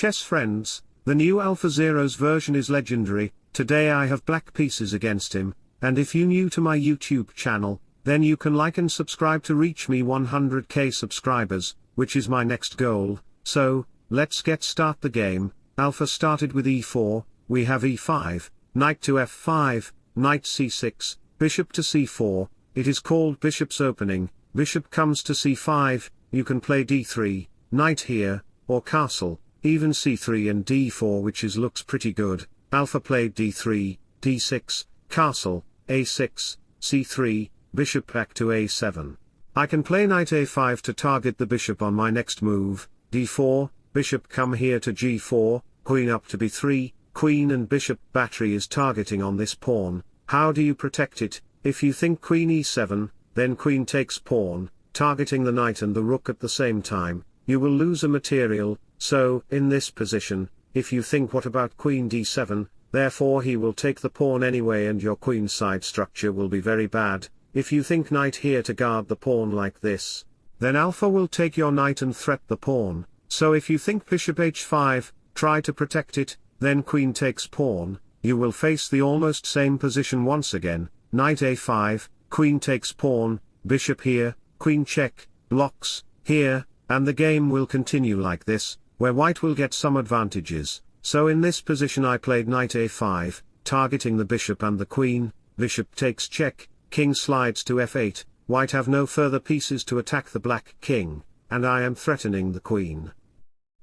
chess friends, the new Alpha Zero's version is legendary, today I have black pieces against him, and if you new to my YouTube channel, then you can like and subscribe to reach me 100k subscribers, which is my next goal, so, let's get start the game, Alpha started with e4, we have e5, knight to f5, knight c6, bishop to c4, it is called bishop's opening, bishop comes to c5, you can play d3, knight here, or castle, even c3 and d4 which is looks pretty good, alpha played d3, d6, castle, a6, c3, bishop back to a7. I can play knight a5 to target the bishop on my next move, d4, bishop come here to g4, queen up to b3, queen and bishop battery is targeting on this pawn, how do you protect it, if you think queen e7, then queen takes pawn, targeting the knight and the rook at the same time, you will lose a material, so, in this position, if you think what about queen d7, therefore he will take the pawn anyway and your queen side structure will be very bad, if you think knight here to guard the pawn like this, then alpha will take your knight and threat the pawn, so if you think bishop h5, try to protect it, then queen takes pawn, you will face the almost same position once again, knight a5, queen takes pawn, bishop here, queen check, blocks, here, and the game will continue like this, where white will get some advantages, so in this position I played knight a5, targeting the bishop and the queen, bishop takes check, king slides to f8, white have no further pieces to attack the black king, and I am threatening the queen.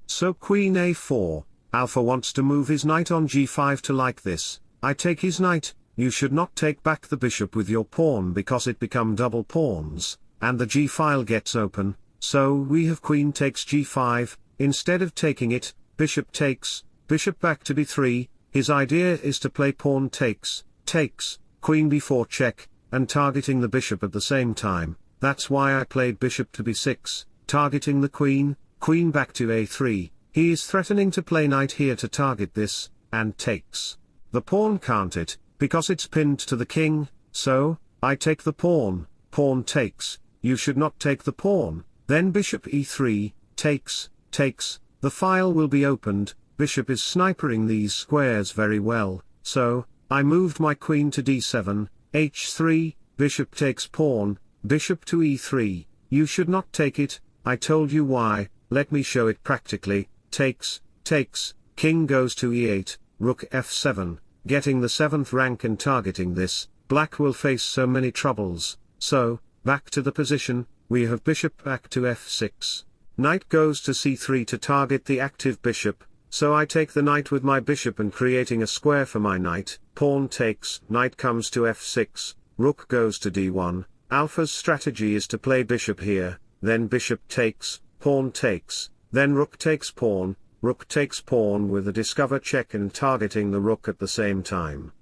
So queen a4, alpha wants to move his knight on g5 to like this, I take his knight, you should not take back the bishop with your pawn because it become double pawns, and the g-file gets open, so we have queen takes g5, instead of taking it, bishop takes, bishop back to b3, his idea is to play pawn takes, takes, queen b4 check, and targeting the bishop at the same time, that's why I played bishop to b6, targeting the queen, queen back to a3, he is threatening to play knight here to target this, and takes. The pawn can't it, because it's pinned to the king, so, I take the pawn, pawn takes, you should not take the pawn, then bishop e3, takes, takes, the file will be opened, bishop is snipering these squares very well, so, I moved my queen to d7, h3, bishop takes pawn, bishop to e3, you should not take it, I told you why, let me show it practically, takes, takes, king goes to e8, rook f7, getting the 7th rank and targeting this, black will face so many troubles, so, back to the position, we have bishop back to f6. Knight goes to c3 to target the active bishop, so I take the knight with my bishop and creating a square for my knight, pawn takes, knight comes to f6, rook goes to d1, alpha's strategy is to play bishop here, then bishop takes, pawn takes, then rook takes pawn, rook takes pawn with a discover check and targeting the rook at the same time.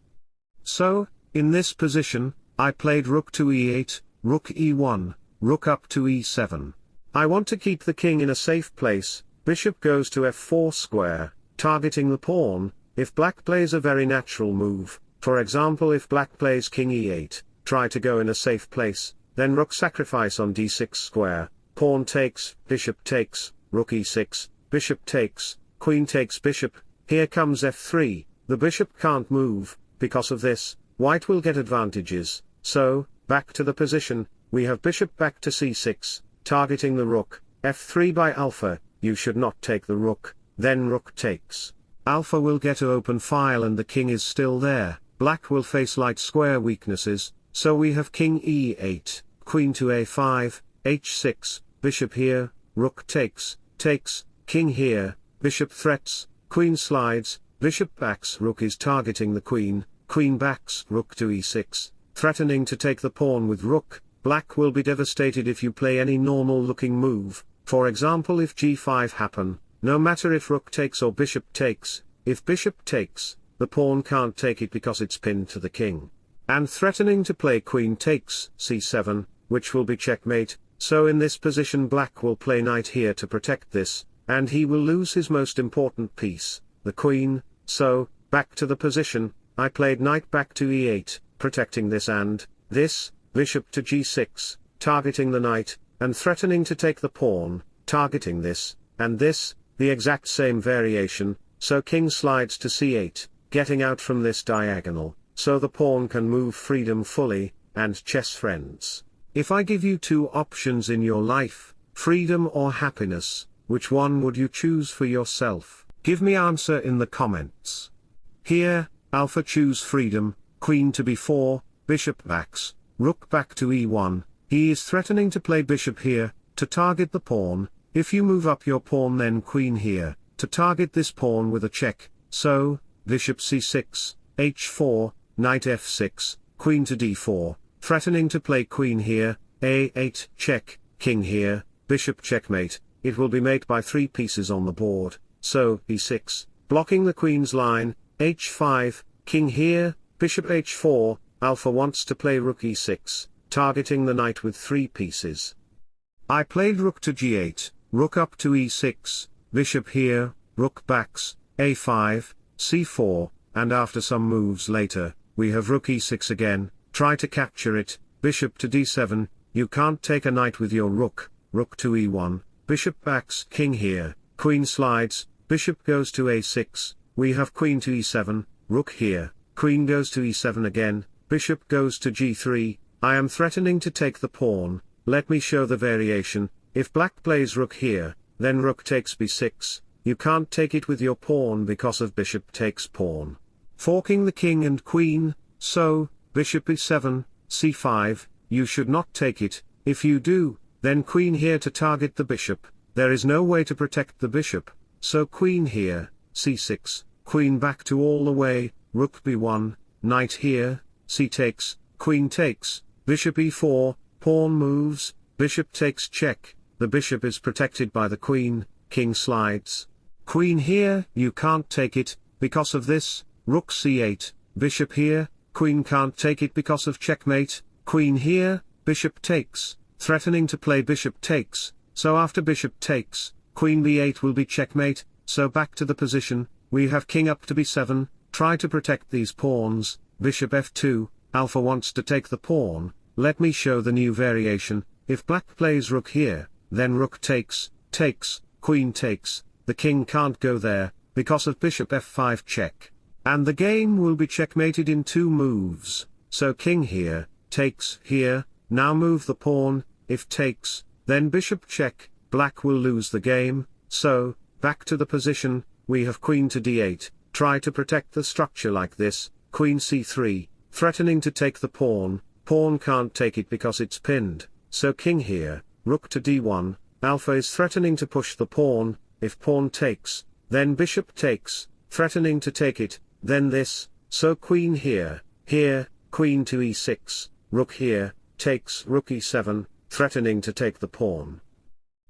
So, in this position, I played rook to e8, rook e1, rook up to e7. I want to keep the king in a safe place, Bishop goes to f4 square, targeting the pawn, if black plays a very natural move, for example if black plays king e8, try to go in a safe place, then rook sacrifice on d6 square, pawn takes, bishop takes, rook e6, bishop takes, queen takes bishop, here comes f3, the bishop can't move, because of this, white will get advantages, so, back to the position, we have bishop back to c6, targeting the rook, f3 by alpha, you should not take the rook, then rook takes. Alpha will get a open file and the king is still there, black will face light square weaknesses, so we have king e8, queen to a5, h6, bishop here, rook takes, takes, king here, bishop threats, queen slides, bishop backs rook is targeting the queen, queen backs rook to e6, threatening to take the pawn with rook, black will be devastated if you play any normal looking move, for example if g5 happen, no matter if rook takes or bishop takes, if bishop takes, the pawn can't take it because it's pinned to the king. And threatening to play queen takes c7, which will be checkmate, so in this position black will play knight here to protect this, and he will lose his most important piece, the queen, so, back to the position, I played knight back to e8, protecting this and, this, bishop to g6, targeting the knight, and threatening to take the pawn, targeting this, and this, the exact same variation, so king slides to c8, getting out from this diagonal, so the pawn can move freedom fully, and chess friends. If I give you two options in your life, freedom or happiness, which one would you choose for yourself? Give me answer in the comments. Here, alpha choose freedom, queen to b4, bishop backs, rook back to e1, he is threatening to play bishop here, to target the pawn, if you move up your pawn then queen here, to target this pawn with a check, so, bishop c6, h4, knight f6, queen to d4, threatening to play queen here, a8 check, king here, bishop checkmate, it will be mate by three pieces on the board, so e6, blocking the queen's line, h5, king here, bishop h4, alpha wants to play rook e6, targeting the knight with three pieces. I played rook to g8, rook up to e6, bishop here, rook backs, a5, c4, and after some moves later, we have rook e6 again, try to capture it, bishop to d7, you can't take a knight with your rook, rook to e1, bishop backs king here, queen slides, bishop goes to a6, we have queen to e7, rook here, queen goes to e7 again, bishop goes to g3, I am threatening to take the pawn, let me show the variation, if black plays rook here, then rook takes b6, you can't take it with your pawn because of bishop takes pawn. Forking the king and queen, so, bishop e7, c5, you should not take it, if you do, then queen here to target the bishop, there is no way to protect the bishop, so queen here, c6, queen back to all the way, rook b1, knight here, c takes, queen takes, bishop e4, pawn moves, bishop takes check, the bishop is protected by the queen, king slides. Queen here, you can't take it, because of this, rook c8, bishop here, queen can't take it because of checkmate, queen here, bishop takes, threatening to play bishop takes, so after bishop takes, queen b8 will be checkmate, so back to the position, we have king up to b7, try to protect these pawns, bishop f2, alpha wants to take the pawn, let me show the new variation, if black plays rook here, then rook takes, takes, queen takes, the king can't go there, because of bishop f5 check. And the game will be checkmated in two moves, so king here, takes here, now move the pawn, if takes, then bishop check, black will lose the game, so, back to the position, we have queen to d8, try to protect the structure like this, queen c3, threatening to take the pawn, pawn can't take it because it's pinned, so king here, rook to d1, alpha is threatening to push the pawn, if pawn takes, then bishop takes, threatening to take it, then this, so queen here, here, queen to e6, rook here, takes rook e7, threatening to take the pawn.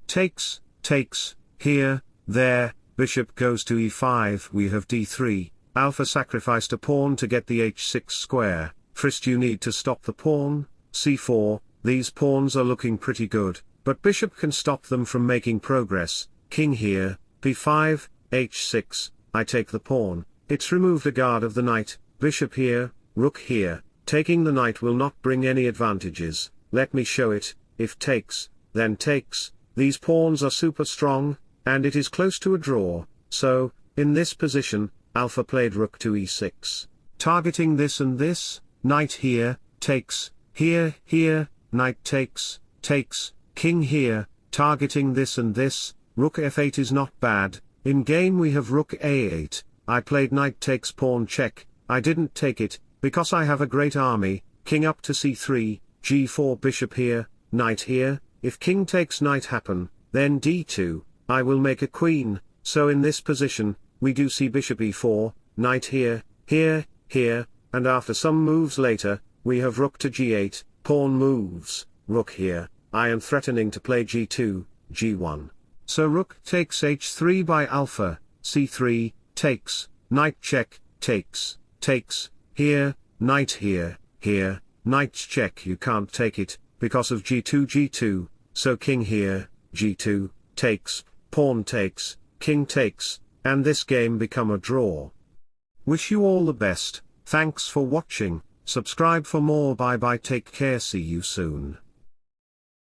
Takes, takes, here, there, bishop goes to e5 we have d3, alpha sacrificed a pawn to get the h6 square, first you need to stop the pawn, c4, these pawns are looking pretty good, but bishop can stop them from making progress, king here, b5, h6, I take the pawn, it's removed a guard of the knight, bishop here, rook here, taking the knight will not bring any advantages, let me show it, if takes, then takes, these pawns are super strong, and it is close to a draw, so, in this position, alpha played rook to e6. Targeting this and this, knight here, takes, here, here, knight takes, takes, king here, targeting this and this, rook f8 is not bad, in game we have rook a8, I played knight takes pawn check, I didn't take it, because I have a great army, king up to c3, g4 bishop here, knight here, if king takes knight happen, then d2, I will make a queen, so in this position, we do see bishop e4, knight here, here, here, and after some moves later, we have rook to g8, pawn moves, rook here, I am threatening to play g2, g1. So rook takes h3 by alpha, c3, takes, knight check, takes, takes, here, knight here, here, knight check you can't take it, because of g2 g2, so king here, g2, takes, pawn takes, king takes, and this game become a draw. Wish you all the best, thanks for watching, subscribe for more. Bye bye. Take care. See you soon.